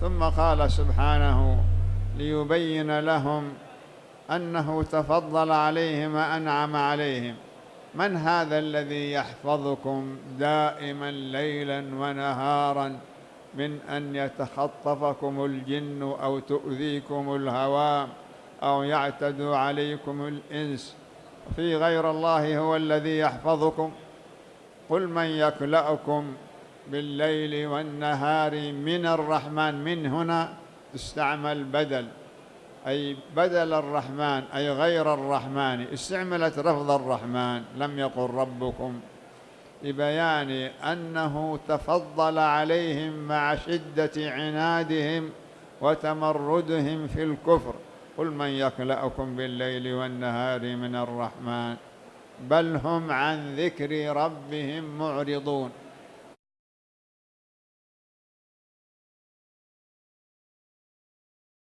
ثم قال سبحانه ليبين لهم أنه تفضل عليهم وأنعم عليهم. من هذا الذي يحفظكم دائما ليلا ونهارا من أن يتخطفكم الجن أو تؤذيكم الهوام أو يعتدوا عليكم الإنس في غير الله هو الذي يحفظكم؟ قل من يكلأكم بالليل والنهار من الرحمن من هنا تستعمل بدل. أي بدل الرحمن أي غير الرحمن استعملت رفض الرحمن لم يقل ربكم. لبيان أنه تفضل عليهم مع شدة عنادهم وتمردهم في الكفر. قل من يكلأكم بالليل والنهار من الرحمن؟ بل هم عن ذكر ربهم معرضون.